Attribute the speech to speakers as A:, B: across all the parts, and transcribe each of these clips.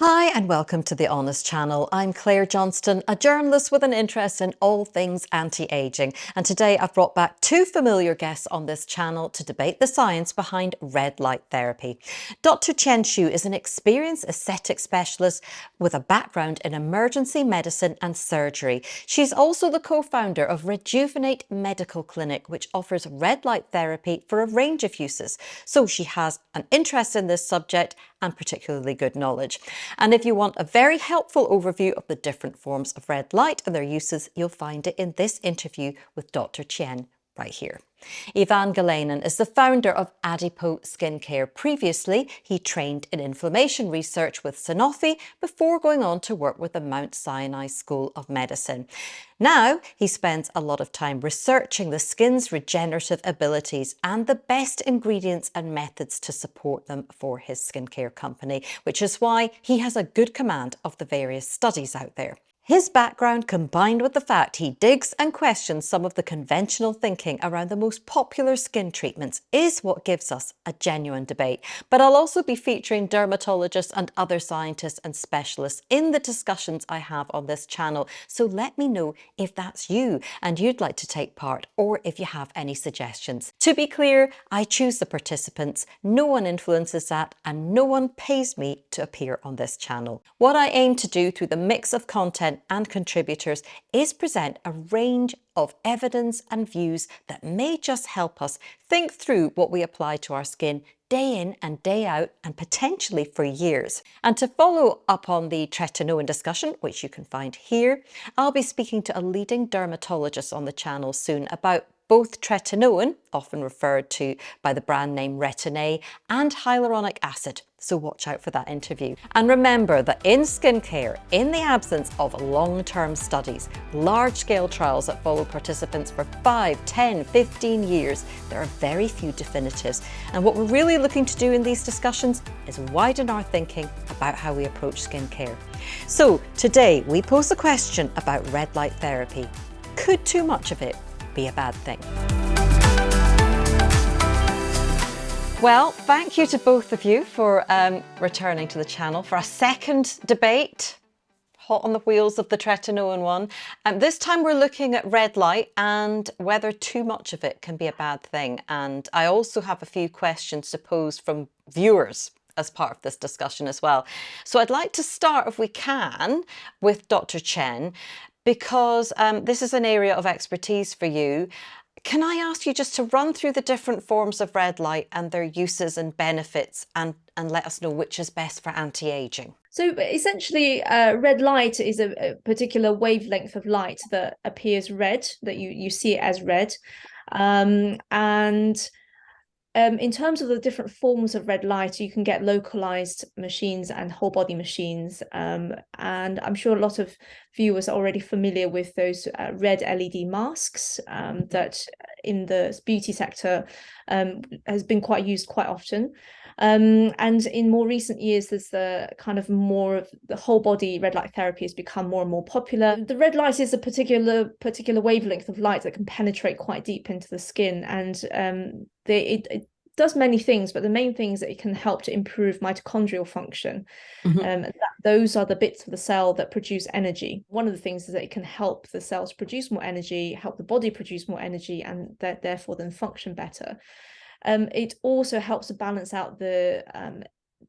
A: Hi and welcome to The Honest Channel. I'm Claire Johnston, a journalist with an interest in all things anti-aging. And today I've brought back two familiar guests on this channel to debate the science behind red light therapy. Dr. Chen Xu is an experienced aesthetic specialist with a background in emergency medicine and surgery. She's also the co-founder of Rejuvenate Medical Clinic, which offers red light therapy for a range of uses. So she has an interest in this subject and particularly good knowledge. And if you want a very helpful overview of the different forms of red light and their uses, you'll find it in this interview with Dr. Chen right here. Ivan Galenin is the founder of Adipo Skincare. Previously, he trained in inflammation research with Sanofi before going on to work with the Mount Sinai School of Medicine. Now, he spends a lot of time researching the skin's regenerative abilities and the best ingredients and methods to support them for his skincare company, which is why he has a good command of the various studies out there. His background combined with the fact he digs and questions some of the conventional thinking around the most popular skin treatments is what gives us a genuine debate. But I'll also be featuring dermatologists and other scientists and specialists in the discussions I have on this channel. So let me know if that's you and you'd like to take part or if you have any suggestions. To be clear, I choose the participants, no one influences that and no one pays me to appear on this channel. What I aim to do through the mix of content and contributors is present a range of evidence and views that may just help us think through what we apply to our skin day in and day out and potentially for years. And to follow up on the tretinoin discussion, which you can find here, I'll be speaking to a leading dermatologist on the channel soon about both tretinoin, often referred to by the brand name Retin-A, and hyaluronic acid. So watch out for that interview. And remember that in skincare, in the absence of long-term studies, large-scale trials that follow participants for 5, 10, 15 years, there are very few definitives. And what we're really looking to do in these discussions is widen our thinking about how we approach skincare. So today we pose the question about red light therapy. Could too much of it be a bad thing. Well, thank you to both of you for um, returning to the channel for a second debate hot on the wheels of the tretinoin one. And this time we're looking at red light and whether too much of it can be a bad thing. And I also have a few questions to pose from viewers as part of this discussion as well. So I'd like to start, if we can, with Dr. Chen because um, this is an area of expertise for you. Can I ask you just to run through the different forms of red light and their uses and benefits and, and let us know which is best for anti-aging?
B: So essentially, uh, red light is a, a, particular wavelength of light that appears red, that you, you see it as red. Um, and um, in terms of the different forms of red light, you can get localized machines and whole body machines. Um, and I'm sure a lot of viewers are already familiar with those uh, red LED masks um, that in the beauty sector um, has been quite used quite often. Um, and in more recent years, there's the kind of more of the whole body red light therapy has become more and more popular. The red light is a particular particular wavelength of light that can penetrate quite deep into the skin, and um, they, it, it does many things, but the main things that it can help to improve mitochondrial function. Mm -hmm. um, that, those are the bits of the cell that produce energy. One of the things is that it can help the cells produce more energy, help the body produce more energy, and that therefore then function better. Um, it also helps to balance out the um,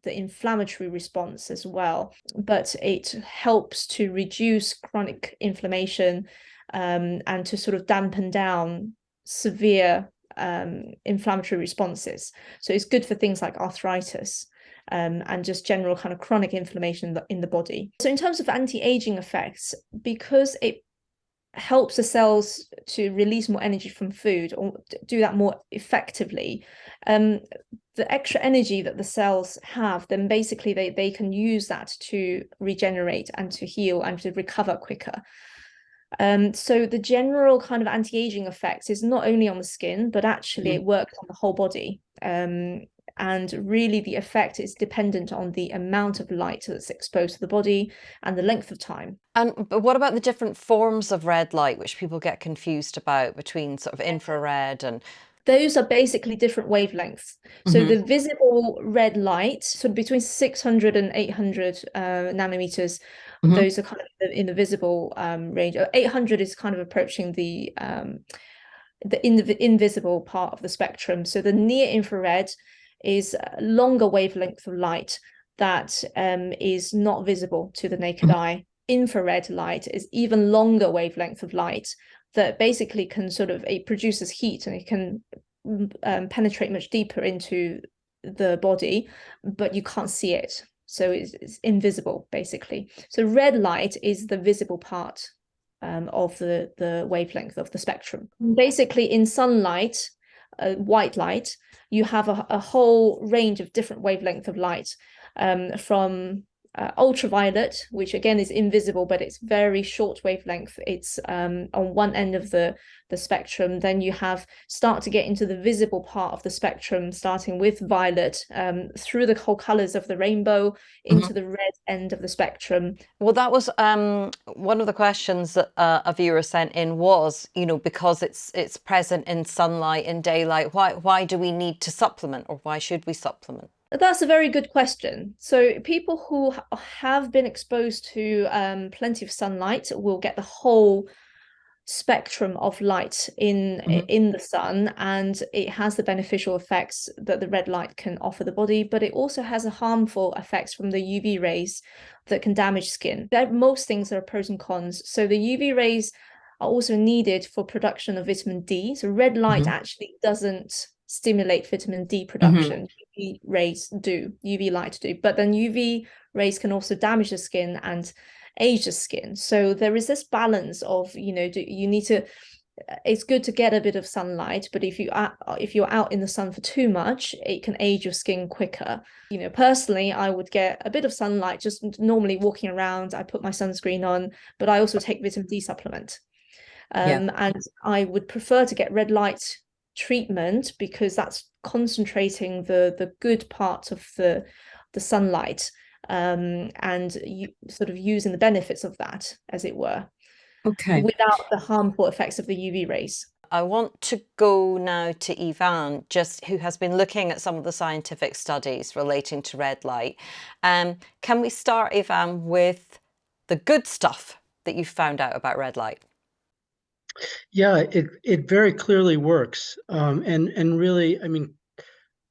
B: the inflammatory response as well, but it helps to reduce chronic inflammation um, and to sort of dampen down severe um, inflammatory responses. So it's good for things like arthritis. Um, and just general kind of chronic inflammation in the, in the body. So in terms of anti-aging effects, because it helps the cells to release more energy from food or do that more effectively. Um, the extra energy that the cells have then basically they, they can use that to regenerate and to heal and to recover quicker. Um, so the general kind of anti-aging effects is not only on the skin but actually mm. it works on the whole body. Um, and really the effect is dependent on the amount of light that's exposed to the body and the length of time.
A: And but what about the different forms of red light which people get confused about between sort of infrared and
B: those are basically different wavelengths. So
A: Mhm.
B: the visible red light, so between 600 and 800 uh, nanometers,
A: Mhm.
B: those are kind of in the, visible um, range. Uh, 800 is kind of approaching the um, the inv invisible part of the spectrum. So the near infrared is a longer wavelength of light that um, is not visible to the naked
A: Mhm.
B: eye. Infrared light is even longer wavelength of light that basically can sort of it produces heat and it can mm, um, penetrate much deeper into the body, but you can't see it. So it's, it's invisible basically. So red light is the visible part um, of the, the wavelength of the spectrum. Basically in sunlight, uh, white light, you have a, a whole range of different wavelength of light um, from uh, ultraviolet, which again is invisible, but it's very short wavelength. It's um, on one end of the, the spectrum. Then you have start to get into the visible part of the spectrum, starting with violet um, through the whole colors of the rainbow into the red end of the spectrum.
A: Well, that was um, one of the questions that uh, a viewer sent in was, you know, because it's it's present in sunlight, in daylight, why why do we need to supplement or why should we supplement?
B: That's a very good question. So people who have been exposed to um, plenty of sunlight will get the whole spectrum of light in
A: Mhm.
B: in the sun and it has the beneficial effects that the red light can offer the body but it also has a harmful effects from the UV rays that can damage skin there most things are pros and cons so the UV rays are also needed for production of vitamin D so red light
A: Mhm.
B: actually doesn't stimulate vitamin D mm-hmm. production. UV rays do UV light do. But then UV rays can also damage the skin and age the skin. So there is this balance of you know do you need to uh, it's good to get a bit of sunlight but if you are uh, if you're out in the sun for too much it can age your skin quicker. You know personally i would get a bit of sunlight just normally walking around i put my sunscreen on but i also take vitamin d supplement.
A: Yeah.
B: um, and i would prefer to get red light treatment because that's concentrating the the good part of the the sunlight um, and you sort of using the benefits of that, as it were,
A: Okay.
B: without the harmful effects of the UV rays.
A: I want to go now to Ivan, just who has been looking at some of the scientific studies relating to red light. Um, can we start, Ivan, with the good stuff that you found out about red light?
C: Yeah, it it very clearly works, um, and and really, I mean,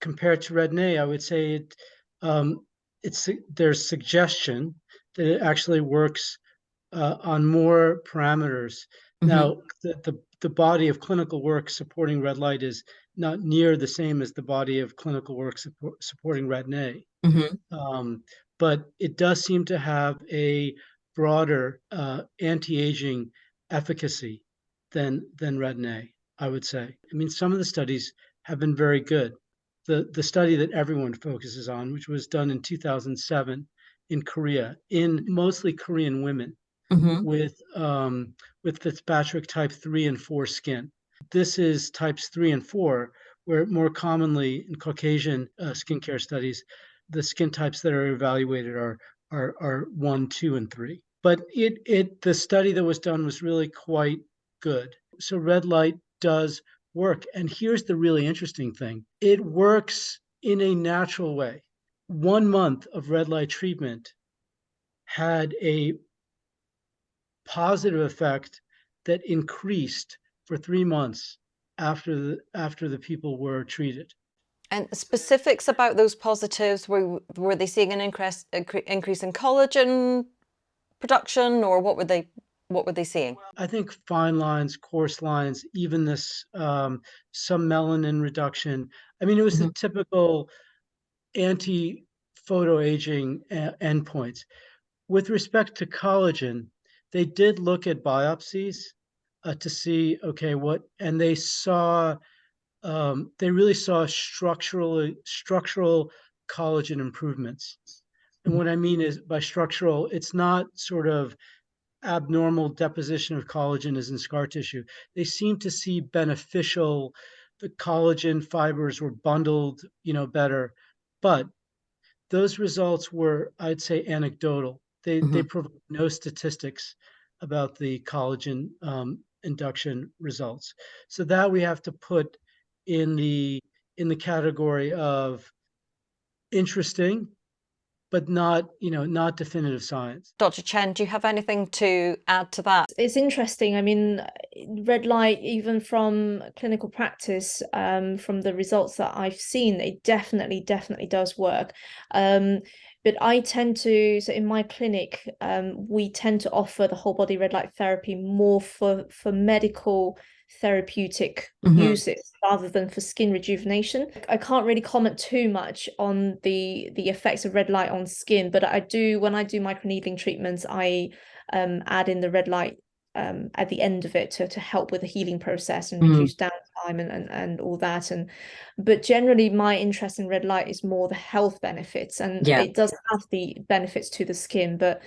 C: compared to Retin-A, I would say it um, it's there's suggestion that it actually works uh, on more parameters.
A: Mhm.
C: Now, the, the the body of clinical work supporting red light is not near the same as the body of clinical work support, supporting Retin-A,
A: Mhm.
C: um, but it does seem to have a broader uh, anti-aging efficacy than than Retin-A, I would say. I mean, some of the studies have been very good. The the study that everyone focuses on, which was done in 2007 in Korea, in mostly Korean women
A: Mhm.
C: with um, with Fitzpatrick type three and four skin. This is types three and four, where more commonly in Caucasian uh, skincare studies, the skin types that are evaluated are are are one, two, and three. But it it the study that was done was really quite good. So red light does work, and here's the really interesting thing: it works in a natural way. One month of red light treatment had a positive effect that increased for three months after the after the people were treated.
A: And specifics about those positives, were were they seeing an increase increase in collagen production, or what were they what were they seeing?
C: I think fine lines, coarse lines, evenness, um, some melanin reduction. I mean, it was the typical anti-photo aging uh, endpoints. With respect to collagen, they did look at biopsies uh, to see, okay, what, and they saw, um, they really saw structural structural collagen improvements. And what I mean is by structural, it's not sort of abnormal deposition of collagen is in scar tissue. They seem to see beneficial, the collagen fibers were bundled, you know, better. But those results were, I'd say, anecdotal. They they provide no statistics about the collagen um, induction results. So that we have to put in the in the category of interesting, but not, you know, not definitive science.
A: Dr. Chen, do you have anything to add to that?
B: It's interesting. I mean, red light, even from clinical practice, um, from the results that I've seen, it definitely, definitely does work. Um, but I tend to, so in my clinic, um, we tend to offer the whole body red light therapy more for, for medical therapeutic
A: Mhm.
B: uses rather than for skin rejuvenation. I can't really comment too much on the the effects of red light on skin, but I do when I do microneedling treatments, I um, add in the red light um, at the end of it to to help with the healing process and
A: Mhm.
B: reduce downtime and, and and all that. And but generally, my interest in red light is more the health benefits, and
A: Yeah.
B: it does have the benefits to the skin, but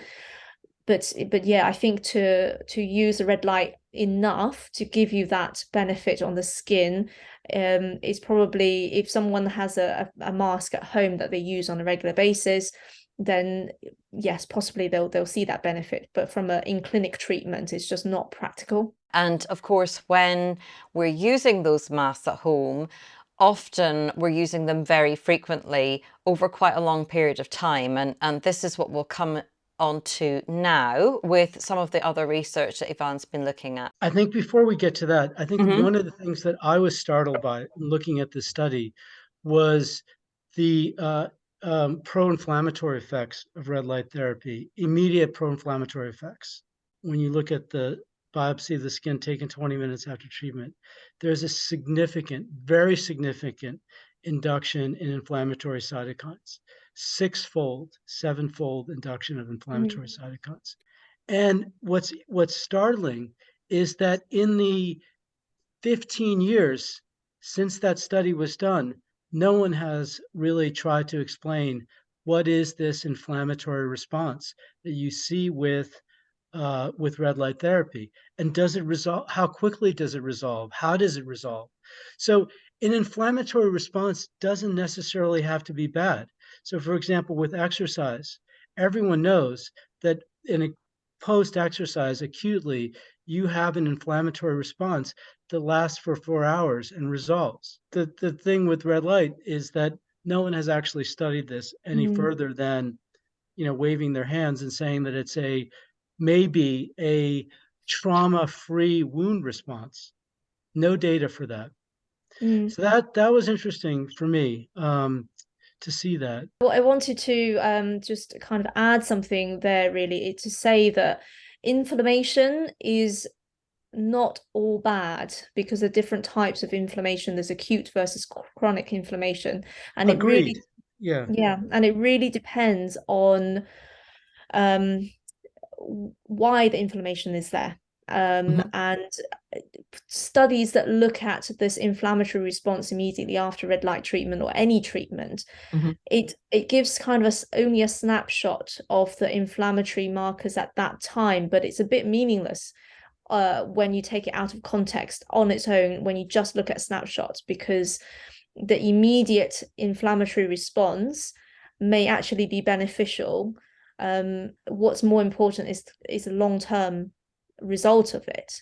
B: but but yeah i think to to use the red light enough to give you that benefit on the skin um is probably if someone has a, a a mask at home that they use on a regular basis then yes possibly they'll they'll see that benefit but from a in clinic treatment it's just not practical
A: And of course, when we're using those masks at home, often we're using them very frequently over quite a long period of time. And, and this is what we'll come on to now with some of the other research that Ivan's been looking at.
C: I think before we get to that, I think
A: Mhm.
C: one of the things that I was startled by looking at this study was the uh, um, pro-inflammatory effects of red light therapy, immediate pro-inflammatory effects. When you look at the biopsy of the skin taken 20 minutes after treatment, there's a significant, very significant induction in inflammatory cytokines, six-fold, seven-fold induction of inflammatory cytokines. And what's what's startling is that in the 15 years since that study was done, no one has really tried to explain what is this inflammatory response that you see with uh, with red light therapy, and does it resolve? How quickly does it resolve? How does it resolve? So, an inflammatory response doesn't necessarily have to be bad. So, for example, with exercise, everyone knows that in a post exercise acutely, you have an inflammatory response that lasts for four hours and resolves. The, the thing with red light is that no one has actually studied this any
B: Mm.
C: further than, you know, waving their hands and saying that it's a maybe a trauma free wound response. No data for that.
B: Mm.
C: So that that was interesting for me um, to see that.
B: Well, I wanted to um, just kind of add something there, really, it- to say that inflammation is not all bad because there are different types of inflammation. There's acute versus chronic inflammation, and it really,
C: Yeah.
B: yeah, and it really depends on um, why the inflammation is there. Um,
A: Mhm.
B: and uh, studies that look at this inflammatory response immediately after red light treatment or any treatment
A: Mhm.
B: it it gives kind of a only a snapshot of the inflammatory markers at that time but it's a bit meaningless uh, when you take it out of context on its own when you just look at snapshots because the immediate inflammatory response may actually be beneficial um, what's more important is is the long-term result of it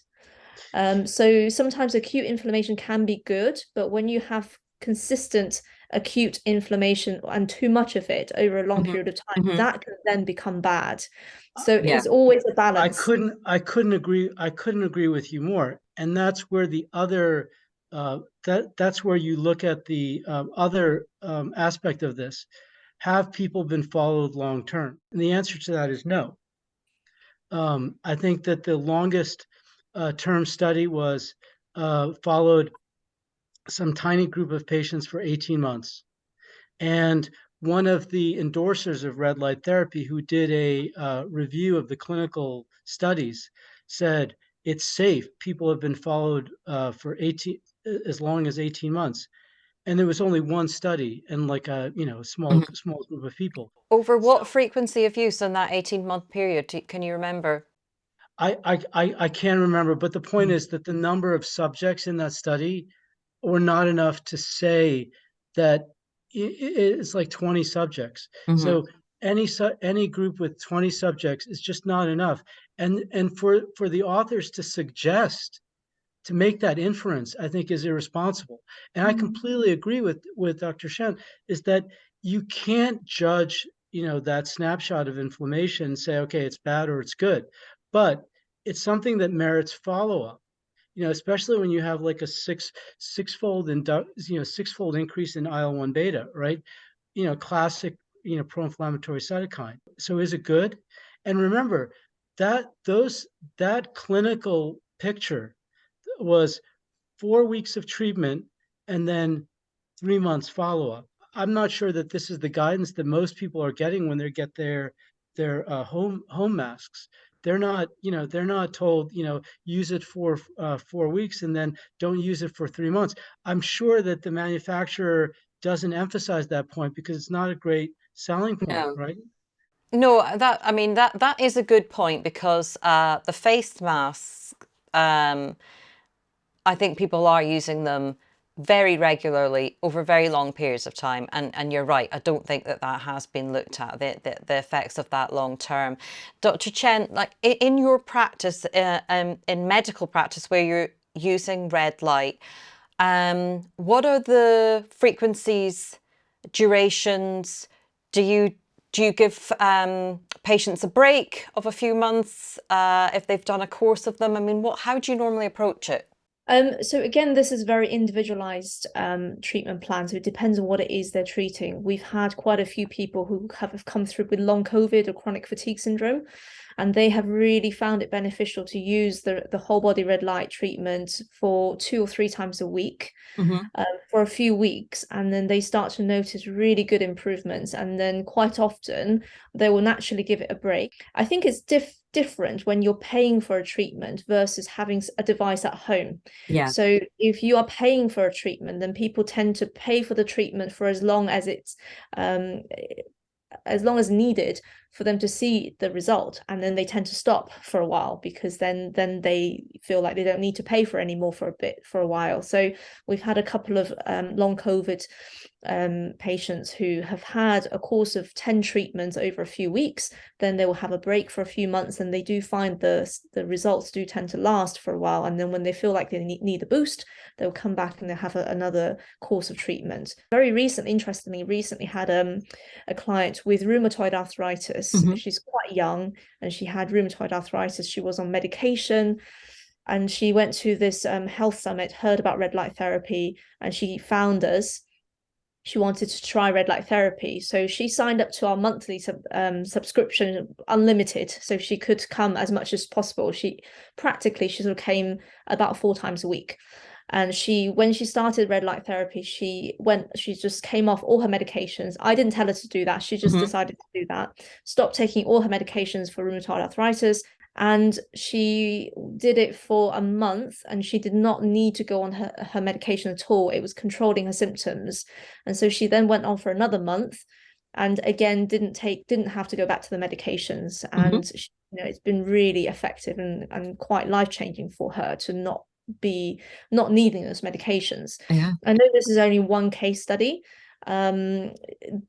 B: um, so sometimes acute inflammation can be good, but when you have consistent acute inflammation and too much of it over a long
A: Mhm,
B: period of time,
A: mhm.
B: that can then become bad. So
A: Yeah.
B: it's always a balance.
C: I couldn't I couldn't agree I couldn't agree with you more. And that's where the other uh, that that's where you look at the um, other um, aspect of this. Have people been followed long term? And the answer to that is no. Um, I think that the longest uh, term study was uh, followed some tiny group of patients for 18 months. And one of the endorsers of red light therapy, who did a uh, review of the clinical studies, said it's safe. People have been followed uh, for 18 as long as 18 months, and there was only one study and like a you know small
A: Mhm.
C: small group of people.
A: Over what frequency of use in that 18 month period? Can you remember?
C: I I I, I can't remember, but the point
A: Mhm.
C: is that the number of subjects in that study were not enough to say that it's like 20 subjects.
A: Mhm.
C: So any su- any group with 20 subjects is just not enough. And and for for the authors to suggest to make that inference, I think, is irresponsible. And I
B: Mhm.
C: completely agree with with Dr. Shen, is that you can't judge, you know, that snapshot of inflammation and say, okay, it's bad or it's good. But it's something that merits follow-up. You know, especially when you have like a six sixfold indu you know, sixfold increase in IL-1 beta, right? You know, classic, you know, pro-inflammatory cytokine. So is it good? And remember that those that clinical picture was four weeks of treatment and then three months follow-up. I'm not sure that this is the guidance that most people are getting when they get their their uh, home home masks. They're not, you know, they're not told, you know, use it for uh, four weeks and then don't use it for three months. I'm sure that the manufacturer doesn't emphasize that point because it's not a great selling point,
A: No.
C: right?
A: No, that I mean that that is a good point because uh, the face masks, um, I think people are using them very regularly over very long periods of time. And, and you're right, I don't think that that has been looked at, the, the, the effects of that long term. Dr. Chen, like in your practice, uh, um, in medical practice where you're using red light, um, what are the frequencies, durations? Do you do you give um, patients a break of a few months uh, if they've done a course of them? I mean, what how do you normally approach it?
B: Um, so again, this is very individualized um, treatment plan. So it depends on what it is they're treating. We've had quite a few people who have come through with long COVID or chronic fatigue syndrome, and they have really found it beneficial to use the, the whole body red light treatment for two or three times a week
A: Mm-hmm.
B: um, for a few weeks. And then they start to notice really good improvements. And then quite often they will naturally give it a break. I think it's diff different when you're paying for a treatment versus having a device at home.
A: Yeah.
B: So if you are paying for a treatment, then people tend to pay for the treatment for as long as it's um, as long as needed for them to see the result and then they tend to stop for a while because then then they feel like they don't need to pay for any more for a bit for a while so we've had a couple of um, long covid um, patients who have had a course of 10 treatments over a few weeks, then they will have a break for a few months and they do find the, the results do tend to last for a while. And then when they feel like they need, a boost, they'll come back and they'll have a, another course of treatment. Very recently, interestingly, recently had um, a client with rheumatoid arthritis. Mm -hmm. She's quite young and she had rheumatoid arthritis. She was on medication and she went to this um, health summit, heard about red light therapy, and she found us. She wanted to try red light therapy. So she signed up to our monthly sub, um, subscription unlimited so she could come as much as possible. She practically she sort of came about four times a week and she when she started red light therapy she went she just came off all her medications. I didn't tell her to do that. She just mm -hmm. decided to do that. Stopped taking all her medications for rheumatoid arthritis. And she did it for a month and she did not need to go on her, her medication at all. It was controlling her symptoms. And so she then went on for another month and again didn't take didn't have to go back to the medications. And mm -hmm. she, you know it's been really effective and, and quite life-changing for her to not be not needing those medications.
A: Yeah.
B: I know this is only one case study um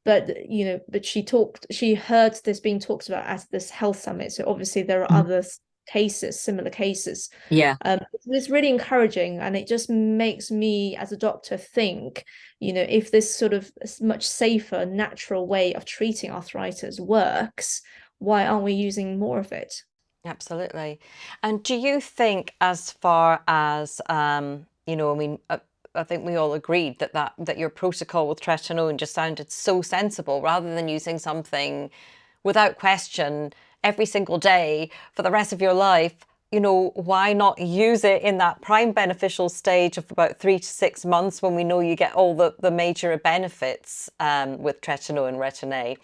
B: but you know but she talked she heard this being talked about at this health summit. So obviously there are mm. other cases similar cases.
A: Yeah.
B: Um it's really encouraging and it just makes me as a doctor think you know if this sort of much safer natural way of treating arthritis works why aren't we using more of it
A: absolutely. And do you think as far as um you know i mean uh, I think we all agreed that, that that your protocol with tretinoin just sounded so sensible rather than using something without question every single day for the rest of your life you know why not use it in that prime beneficial stage of about three to six months when we know you get all the the major benefits um, with tretinoin and retin-a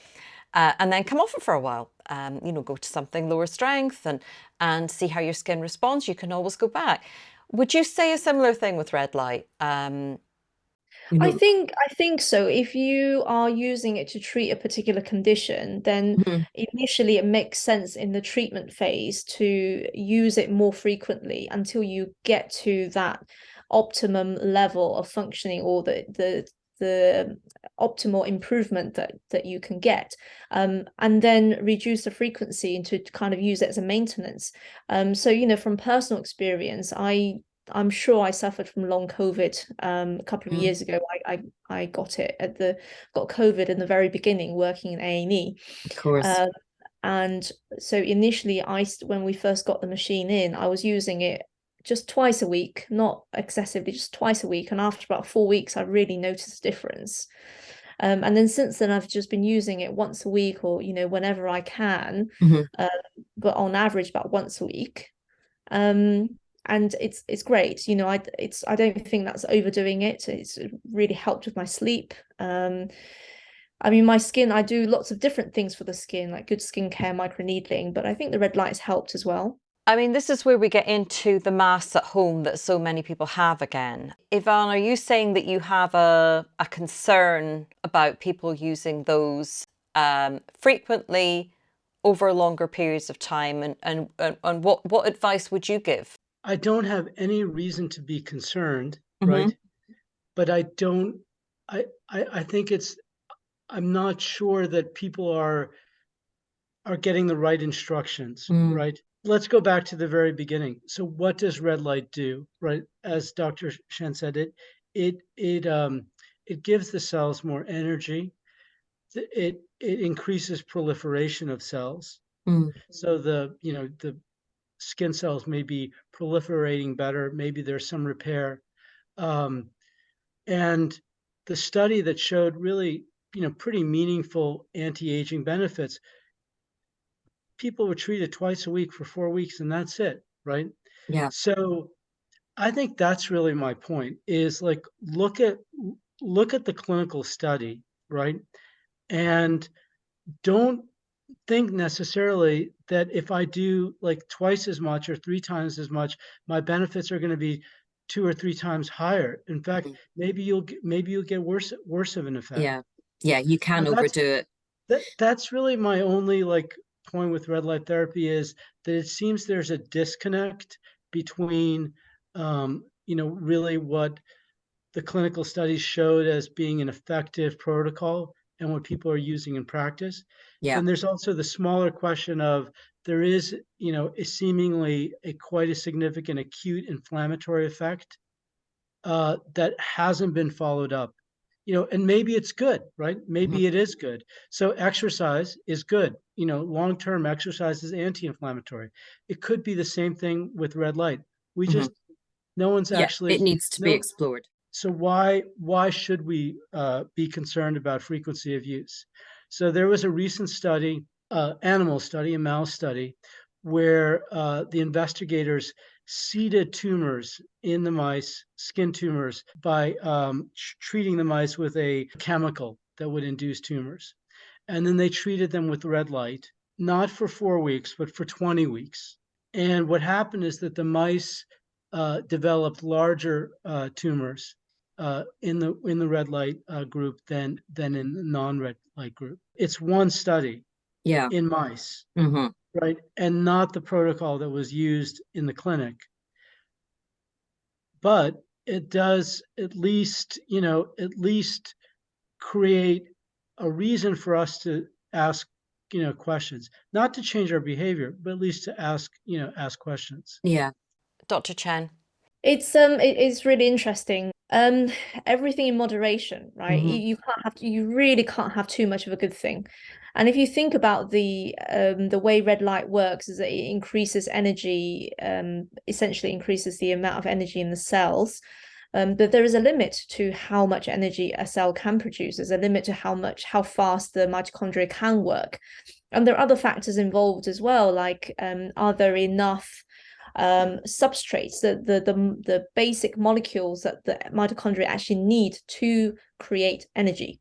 A: uh, and then come off it for a while um, you know go to something lower strength and and see how your skin responds you can always go back would you say a similar thing with red light? Um,
B: you know... I think I think so. If you are using it to treat a particular condition, then mm-hmm. initially it makes sense in the treatment phase to use it more frequently until you get to that optimum level of functioning or the the the optimal improvement that that you can get um, and then reduce the frequency and to kind of use it as a maintenance um, so you know from personal experience I I'm sure I suffered from long COVID um, a couple of
A: Mm.
B: years ago. I, I I got it at the got COVID in the very beginning working in A and E.
A: Of course.
B: Um, and so initially, I when we first got the machine in, I was using it just twice a week, not excessively, just twice a week. And after about four weeks, I really noticed a difference. Um, and then since then, I've just been using it once a week, or you know, whenever I can,
A: Mhm.
B: um, but on average about once a week. Um, and it's it's great, you know. I it's I don't think that's overdoing it. It's really helped with my sleep. Um, I mean, my skin, I do lots of different things for the skin, like good skincare, microneedling, but I think the red light's helped as well.
A: I mean, this is where we get into the masks at home that so many people have again. Ivan, are you saying that you have a, a concern about people using those um, frequently over longer periods of time? And, and, and, and what, what advice would you give?
C: I don't have any reason to be concerned,
A: Mhm.
C: right? But I don't. I, I I think it's. I'm not sure that people are are getting the right instructions,
A: Mm.
C: right? Let's go back to the very beginning. So, what does red light do, right? As Dr. Shen said, it it it um it gives the cells more energy. It it increases proliferation of cells.
A: Mm.
C: So the you know the skin cells may be proliferating better. Maybe there's some repair. Um, and the study that showed really, you know, pretty meaningful anti-aging benefits, people were treated twice a week for four weeks, and that's it, right?
A: Yeah.
C: So I think that's really my point is like look at look at the clinical study, right? And don't think necessarily that if I do like twice as much or three times as much, my benefits are going to be two or three times higher. In fact,
A: Mhm.
C: maybe you'll maybe you'll get worse worse of an effect.
A: Yeah. Yeah. You can overdo it.
C: That that's really my only like point with red light therapy is that it seems there's a disconnect between um, you know really what the clinical studies showed as being an effective protocol and what people are using in practice.
A: Yeah.
C: And there's also the smaller question of there is, you know, a seemingly a quite a significant acute inflammatory effect uh, that hasn't been followed up. You know, and maybe it's good, right? Maybe it is good. So exercise is good. You know, long-term exercise is anti-inflammatory. It could be the same thing with red light. We
A: Mhm.
C: just no one's
A: Yeah.
C: actually
A: It needs to be explored.
C: so why why should we uh, be concerned about frequency of use? So there was a recent study, uh, animal study, a mouse study, where uh, the investigators seeded tumors in the mice, skin tumors, by um, treating the mice with a chemical that would induce tumors, and then they treated them with red light, not for four weeks, but for 20 weeks. And what happened is that the mice uh, developed larger uh, tumors uh, in the in the red light uh, group than than in the non-red light group. It's one study
A: Yeah.
C: in mice,
A: hmm
C: right, and not the protocol that was used in the clinic. But it does at least, you know, at least create a reason for us to ask, you know, questions, not to change our behavior, but at least to ask, you know, ask questions.
A: Yeah. Dr. Chen.
B: It's um it, it's really interesting. Um everything in moderation, right? You,
C: Mhm.
B: you can't have to, you really can't have too much of a good thing. And if you think about the um the way red light works is that it increases energy, um essentially increases the amount of energy in the cells. Um, but there is a limit to how much energy a cell can produce. There's a limit to how much, how fast the mitochondria can work. And there are other factors involved as well, like um, are there enough um, substrates, the, the the the basic molecules that the mitochondria actually need to create energy.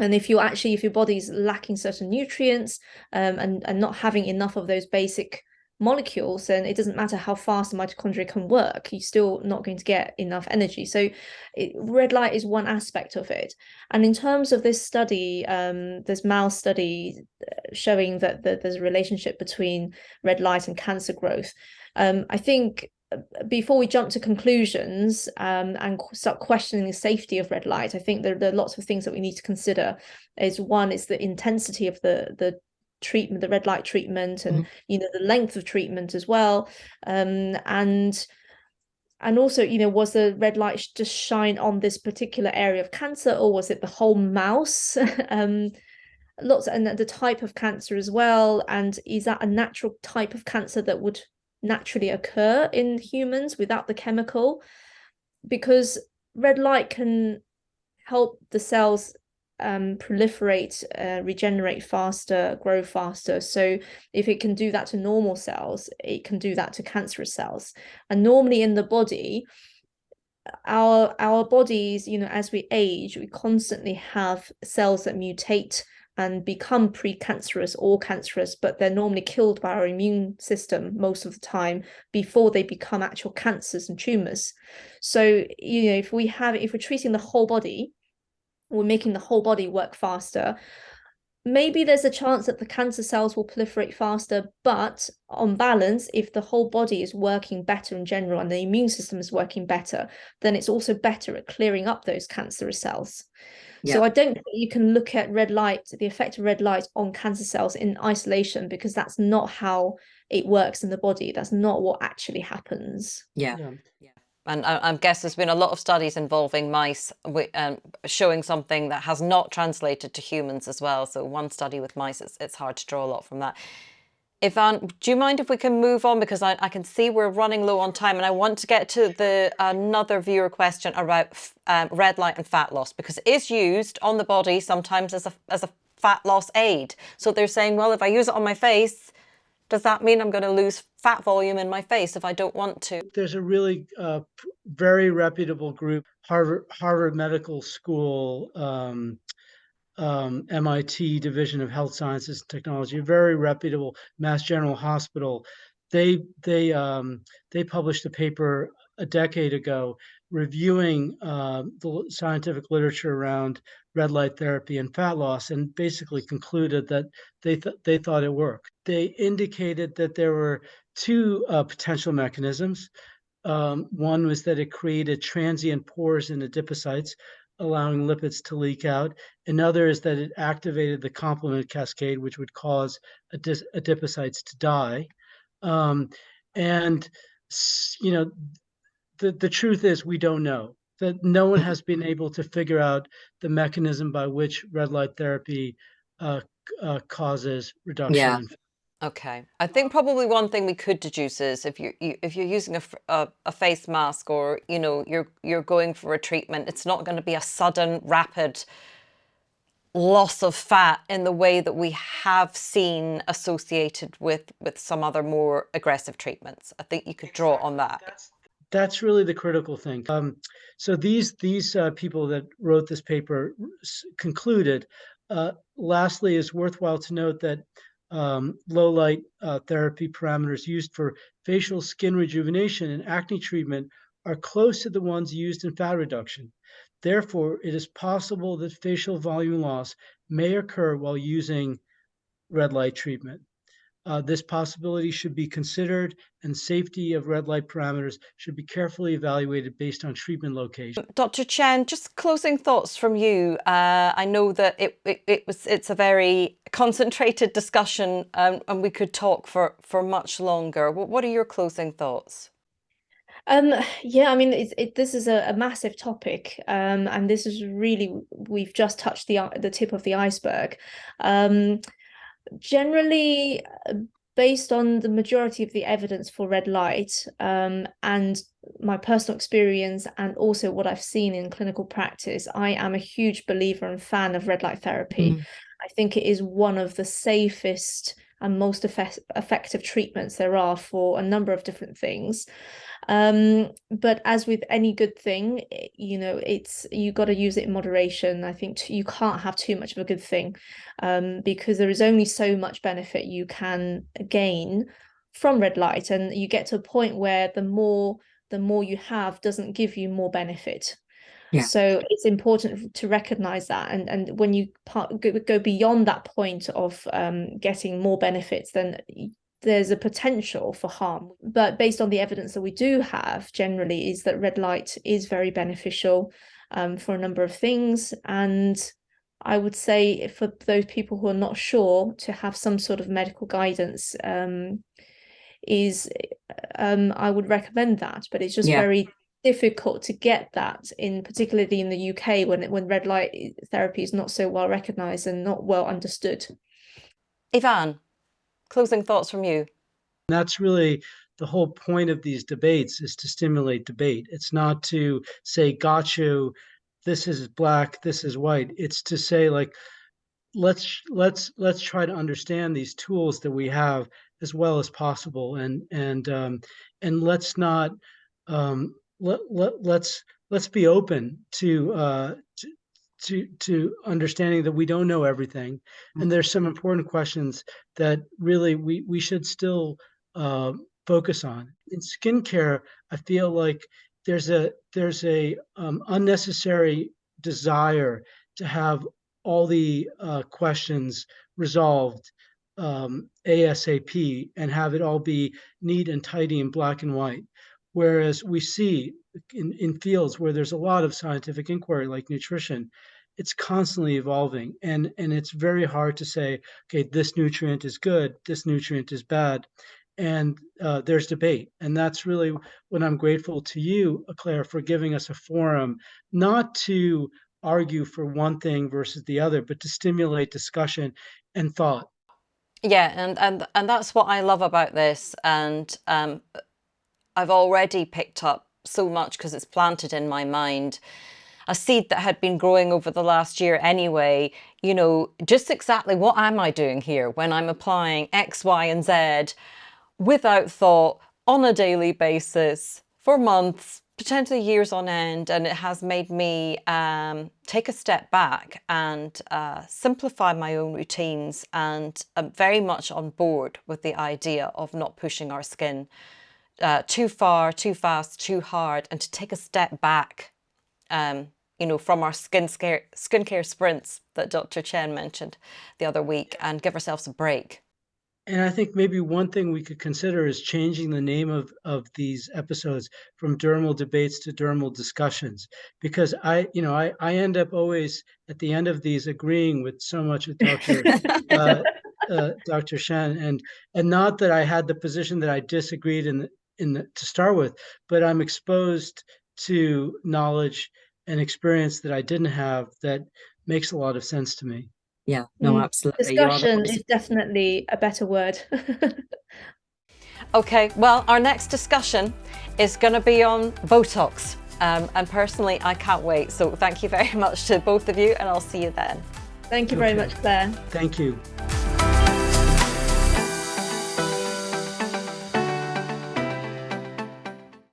B: And if you actually, if your body's lacking certain nutrients um, and and not having enough of those basic molecules, then it doesn't matter how fast the mitochondria can work. You're still not going to get enough energy. So, it, red light is one aspect of it. And in terms of this study, um, this mouse study uh, showing that, that there's a relationship between red light and cancer growth. Um, I think uh, before we jump to conclusions um, and start questioning the safety of red light, I think there, there are lots of things that we need to consider. Is one is the intensity of the the treatment, the red light treatment, and you know the length of treatment as well. Um, and and also, you know, was the red light just shine on this particular area of cancer, or was it the whole mouse? um, lots and the type of cancer as well. And is that a natural type of cancer that would naturally occur in humans without the chemical? Because red light can help the cells um, proliferate, uh, regenerate faster, grow faster. So if it can do that to normal cells, it can do that to cancerous cells. And normally in the body, our our bodies, you know, as we age, we constantly have cells that mutate and become precancerous or cancerous, but they're normally killed by our immune system most of the time before they become actual cancers and tumors. So, you know, if we have, if we're treating the whole body, we're making the whole body work faster. Maybe there's a chance that the cancer cells will proliferate faster, but on balance, if the whole body is working better in general and the immune system is working better, then it's also better at clearing up those cancerous cells. Yeah. So I don't think you can look at red light, the effect of red light on cancer cells in isolation, because that's not how it works in the body. That's not what actually happens.
A: Yeah. yeah. And I, I, guess there's been a lot of studies involving mice um, showing something that has not translated to humans as well. So one study with mice, it's, it's hard to draw a lot from that. Ivan, do you mind if we can move on? Because I, I can see we're running low on time and I want to get to the another viewer question about um, red light and fat loss because it is used on the body sometimes as a, as a fat loss aid. So they're saying, well, if I use it on my face, does that mean I'm going to lose fat volume in my face if I don't want to?
C: There's a really uh, very reputable group, Harvard, Harvard Medical School, um, um, MIT Division of Health Sciences and Technology, a very reputable Mass General Hospital. They they um, they published a paper a decade ago reviewing uh, the scientific literature around red light therapy and fat loss, and basically concluded that they th- they thought it worked. They indicated that there were two uh, potential mechanisms. Um, one was that it created transient pores in adipocytes, allowing lipids to leak out. Another is that it activated the complement cascade, which would cause adipocytes to die. Um, and you know, the the truth is we don't know that no one has been able to figure out the mechanism by which red light therapy uh, uh, causes reduction yeah. in
A: Okay, I think probably one thing we could deduce is if you, you if you're using a, a, a face mask or you know you're you're going for a treatment, it's not going to be a sudden, rapid loss of fat in the way that we have seen associated with with some other more aggressive treatments. I think you could draw on that.
C: That's, that's really the critical thing. Um, so these these uh, people that wrote this paper concluded. Uh, lastly, it's worthwhile to note that um, low light uh, therapy parameters used for facial skin rejuvenation and acne treatment are close to the ones used in fat reduction. Therefore, it is possible that facial volume loss may occur while using red light treatment. Uh, this possibility should be considered and safety of red light parameters should be carefully evaluated based on treatment location.
A: Dr. Chen, just closing thoughts from you. Uh, I know that it, it, it, was it's a very concentrated discussion um, and we could talk for, for much longer. What, what are your closing thoughts?
B: Um, yeah, I mean, it's, it, this is a, a massive topic, um, and this is really we've just touched the the tip of the iceberg. Um, generally uh, based on the majority of the evidence for red light um, and my personal experience and also what I've seen in clinical practice, I am a huge believer and fan of red light therapy. Mm. I think it is one of the safest and most effect effective treatments there are for a number of different things um but as with any good thing you know it's you got to use it in moderation i think you can't have too much of a good thing um because there is only so much benefit you can gain from red light and you get to a point where the more the more you have doesn't give you more benefit yeah. So it's important to recognize that, and and when you part, go, go beyond that point of um, getting more benefits, then there's a potential for harm. But based on the evidence that we do have, generally, is that red light is very beneficial um, for a number of things, and I would say for those people who are not sure to have some sort of medical guidance um, is um, I would recommend that, but it's just
D: Yeah.
B: very difficult to get that in particularly in the UK when when red light therapy is not so well recognized and not well understood.
A: Ivan, closing thoughts from you.
C: That's really the whole point of these debates is to stimulate debate. It's not to say, got you, this is black, this is white. It's to say like, let's let's let's try to understand these tools that we have as well as possible and and um, and let's not um, let, let let's let's be open to uh, to to to understanding that we don't know everything. And there's some important questions that really we we should still uh, focus on. In skincare i feel like there's a there's a um, unnecessary desire to have all the uh, questions resolved um, asap and have it all be neat and tidy and black and white whereas we see in, in fields where there's a lot of scientific inquiry like nutrition it's constantly evolving. And and it's very hard to say okay this nutrient is good this nutrient is bad. And uh, there's debate. And that's really what i'm grateful to you claire for giving us a forum not to argue for one thing versus the other but to stimulate discussion and thought.
A: Yeah, and and and that's what I love about this. And um, I've already picked up so much because it's planted in my mind. A seed that had been growing over the last year anyway, you know, just exactly what am I doing here when I'm applying X, Y, and Z without thought on a daily basis for months, potentially years on end. And it has made me um, take a step back and uh, simplify my own routines. And I'm very much on board with the idea of not pushing our skin uh, too far, too fast, too hard, and to take a step back, um, you know, from our skin scare, skincare sprints that Dr. Chen mentioned the other week and give ourselves a break.
C: And I think maybe one thing we could consider is changing the name of, of these episodes from dermal debates to dermal discussions. Because I, you know, I, I end up always at the end of these agreeing with so much of Dr. uh, uh, Dr. Shen, and and not that I had the position that I disagreed in the, in the, to start with, but I'm exposed to knowledge and experience that I didn't have that makes a lot of sense to me.
D: Yeah, no,
B: Mm,
D: absolutely. You are the
B: Discussion is definitely a better word.
A: Okay, well, our next discussion is going to be on Botox. Um, and personally, I can't wait. So thank you very much to both of you, and I'll see you then.
B: Thank you very much, Claire.
C: Thank you.